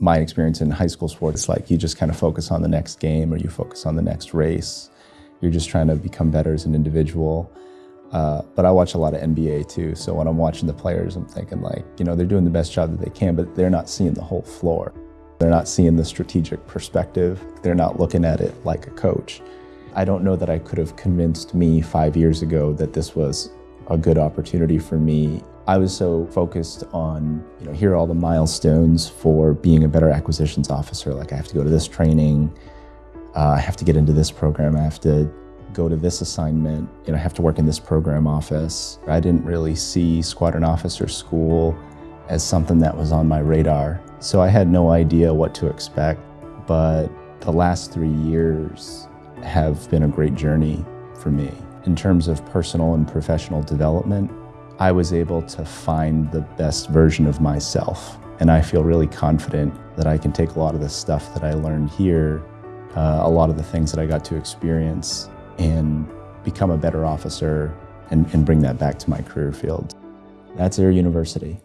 My experience in high school sports, like you just kind of focus on the next game or you focus on the next race. You're just trying to become better as an individual. Uh, but I watch a lot of NBA too, so when I'm watching the players, I'm thinking like, you know, they're doing the best job that they can, but they're not seeing the whole floor. They're not seeing the strategic perspective. They're not looking at it like a coach. I don't know that I could have convinced me five years ago that this was a good opportunity for me. I was so focused on, you know, here are all the milestones for being a better acquisitions officer. Like I have to go to this training, uh, I have to get into this program, I have to go to this assignment, you know, I have to work in this program office. I didn't really see squadron officer school as something that was on my radar. So I had no idea what to expect, but the last three years have been a great journey for me. In terms of personal and professional development, I was able to find the best version of myself. And I feel really confident that I can take a lot of the stuff that I learned here, uh, a lot of the things that I got to experience, and become a better officer and, and bring that back to my career field. That's Air University.